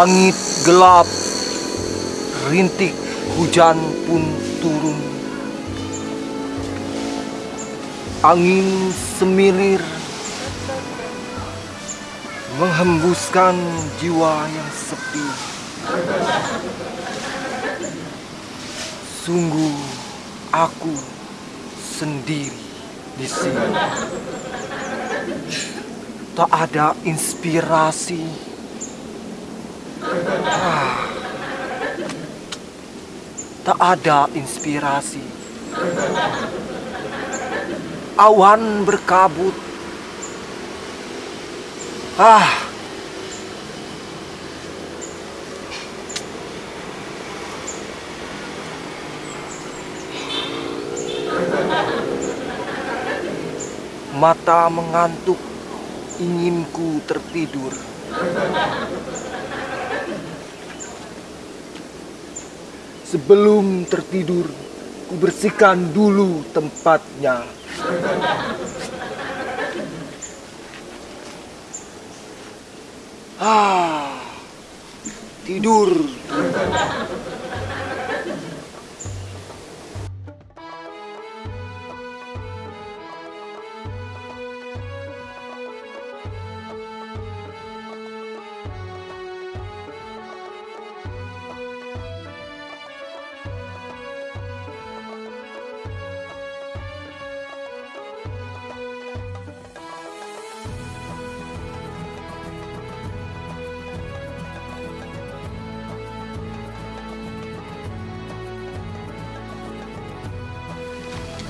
Langit gelap, rintik hujan pun turun. Angin semilir menghembuskan jiwa yang sepi. Sungguh aku sendiri di sini. Tak ada inspirasi. Ah. Tak ada inspirasi. Awan berkabut. Ah. Mata mengantuk, inginku tertidur. Sebelum tertidur, ku bersihkan dulu tempatnya. Ah, tidur.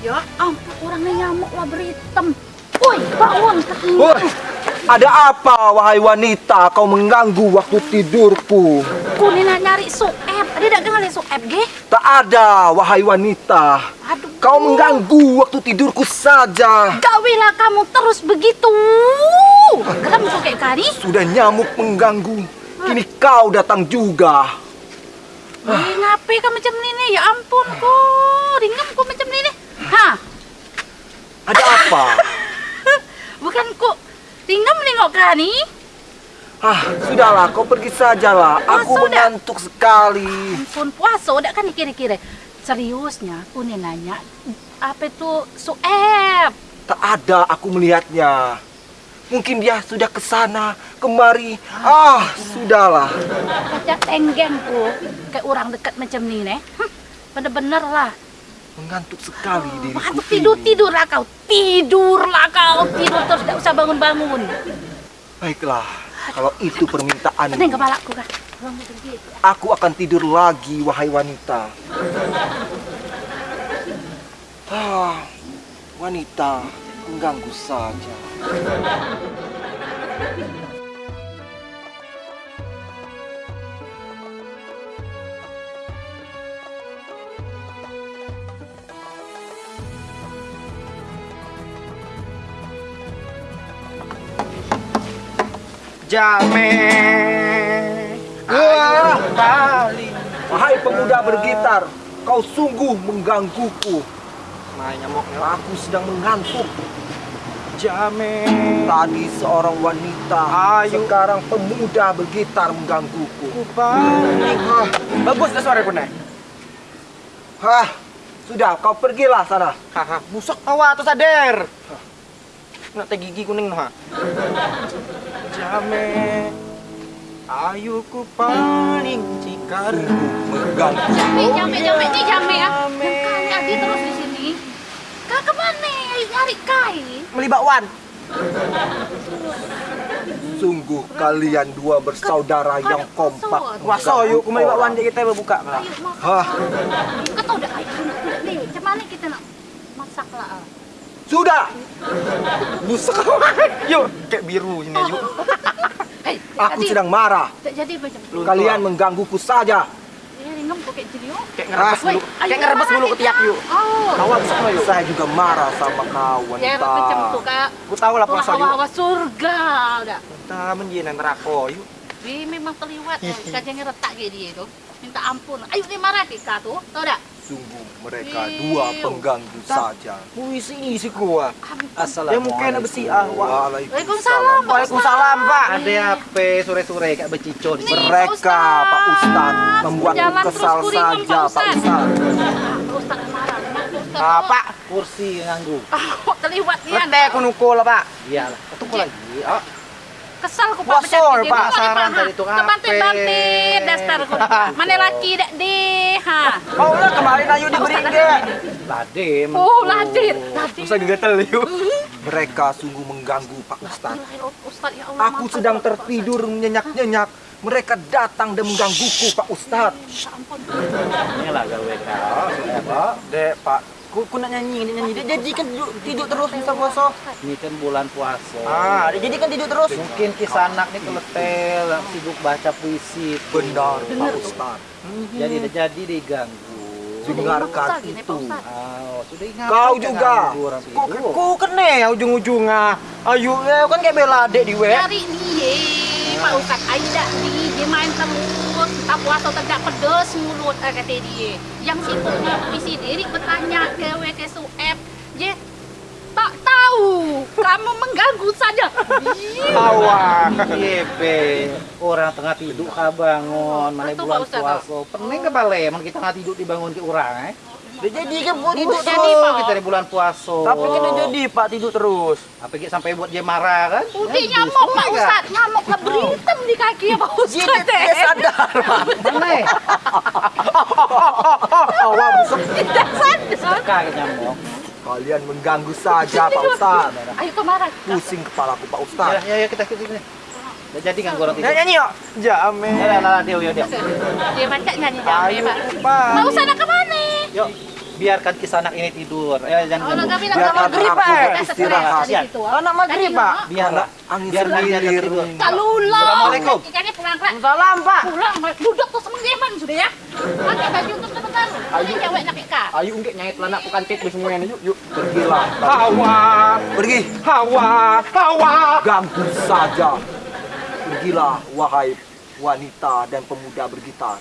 Ya ampun, orangnya nyamuk lah beritem. Woi, bangun. Woi, ada apa wahai wanita kau mengganggu waktu tidurku? Kunina nyari sueb. Ada tak kenal sueb, ge? Tak ada wahai wanita. Aduh. Kau mengganggu waktu tidurku saja. Gawilah kamu terus begitu. Kenapa musuh kayak kari? Sudah nyamuk mengganggu. Kini kau datang juga. Ngapain kamu macam ini? Ya ampun, kok. Ringgam kok macam ini. Hah? Ada apa? Bukan kok. Ringgam menengok kari? Ah, sudahlah, kau pergi sajalah. Oh, Aku sudah. mengantuk sekali. Ampun, puasa udah kan kira-kira. Seriusnya, aku nih nanya. Apa itu sueb? Tak ada aku melihatnya. Mungkin dia sudah ke sana, kemari. Ah, sudahlah. Kaca tenggengku. Kayak orang dekat macam ni, nih. Hm, Bener-bener lah. Mengantuk sekali diriku. Aduh, ini. tidur, tidurlah kau. Tidurlah kau. Tidur terus, tidak usah bangun-bangun. Baiklah, kalau itu permintaanmu. Pening kepalaku, kah? Bangun pergi. Aku akan tidur lagi, wahai wanita. Ah, wanita, mengganggu saja. Jame Wah! kembali. Wahai pemuda bergitar, kau sungguh menggangguku. Main nyamuknya Aku sedang mengantuk. Jame Tadi seorang wanita, Ayo. sekarang pemuda bergitar menggangguku. Kupani Bagus dah suara kau Hah, sudah kau pergilah sana. Haha, busuk tawa tu sadar Nak gigi kuning ha Jame Ayu ku paling cikar Mengganggu. Jambe, jambe, jambe, ini jambe ya. Kali Adi terus di sini. Kak ke mana? Nyari kai. Beli bakwan Sungguh kalian dua bersaudara yang kompak. Waso yuk ku beli bakwan je kita berbuka. Hah, Kau tahu dah, ayo, budak ni. Macam mana kita nak masak lah? Ah? sudah. Busuk. Yuk kayak biru sini yuk Hei, Aku tadi sedang marah. Tak jadi. Kalian menggangguku saja. Kayak jadi. Kayak ngerebas dulu Kayak ngerebas dulu kita. ketiak yuk Oh. Besok lah yuk Saya juga marah sama kau, Ya, macam tu kak. Ku tahu lah puasa yuk hawa-hawa surga udah. Kita menjinan neraka yuk Dia memang terliwat eh. Kajangnya retak ke dia tu. Minta ampun. Ayo dia marah ke kak tu. Tahu tak? Sungguh mereka dua pengganggu saja. Puisi isi gua. Assalamualaikum. Ya mungkin besi ah. Waalaikumsalam, Pak Waalaikumsalam, Pak. Ada apa sore-sore kayak becicon? Nih, Mereka Pak. Ustadz membuat Jalan kesal saja Pak Ustadz. Ah, Pak. Kursi nganggu. Ah, kok terlibat nian. Lete aku nukul lah, Pak. Iyalah, ketemu lagi. Oh, Kesal ku Pak pecat gigi. Pak, Mau saran dari tukang Kebantit-bantit dasar ku. Mana laki dak deh, ha. Oh, lah kemarin ayo diberi ge. Ladim. Oh, ladit, ladit. Usah digatel yuk. Mereka sungguh mengganggu Pak Ustadz. Ustaz ya Allah. Aku sedang tertidur nyenyak-nyenyak. Mereka datang dan menggangguku Pak Ustadz. Ya ampun. Inilah gawe kau. sudah, Pak. Dek, Pak. Ku, ku nak nyanyi, dia nyanyi. Dia jadi kan tidur, tidur terus bisa puasa. Ini kan bulan puasa. Ah, dia jadi kan tidur terus. Mungkin kisah anak nih keletel, sibuk baca puisi. Benar Pak Ustadz. Jadi jadi diganggu. Dengarkan Ustaz itu. Ustaz. Oh, sudah ingat. Kau juga. Orang Ku, tidur. ku kene ya ujung-ujungnya. Ayo, ya kan kayak bela dek di we. Dari dia, Pak Ustaz, aida dia main terus. Tak puasa tidak pedes mulut eh, kata dia. Yang sibuknya puisi diri bertanya ke WK Sueb. Dia tak tahu. Kamu mengganggu saja. Awak. Iya, be. Orang tengah tidur kah bangun, mana bulan puasa. Pening ke balik, emang kita nggak tidur dibangun ke orang, eh? Dia jadi kan buat tidur Jadi, terus. Pak. Kita di bulan puasa. Tapi kan jadi Pak tidur terus. Apa gitu sampai buat dia marah kan? Udah Ya, nyamuk Pak. Ustaz, nyamuk lah beritem di kaki ya Pak Dia, Ustaz. Mana? ya? Awak busuk. Tidak sadar. Nyamuk. Kalian mengganggu saja Pak Ustadz. Ayo ke mana? Pusing kepalaku Pak Ya, Ustadz. ya, ya kita kita sini. Udah jadi kan orang tidur. nyanyi yuk. Jamin. Ya, lah, lah, dia, dia, dia. Dia macam nyanyi Ayo, Pak. Pak. Mau sana ke mana? Yuk, biarkan kisah anak ini tidur. Ya, jangan Kalau ganggu. kami nak Biarkan maghrib aku Pak. beristirahat. Kasihan. Anak maghrib, Pak. Biarlah. Angin Biar dia tidur. Kalulah. Assalamualaikum. Ikannya pulang Pak. Salam, Pak. Pulang, duduk tuh Geman sudah ya. Pakai baju untuk sebentar. Ayo cewek nak kak. Ayo enggak nyait lah nak bukan tit semuanya yuk yuk. Pergilah. Hawa, Pergi. hawa, hawa. Ganggu saja. Pergilah wahai wanita dan pemuda bergitar.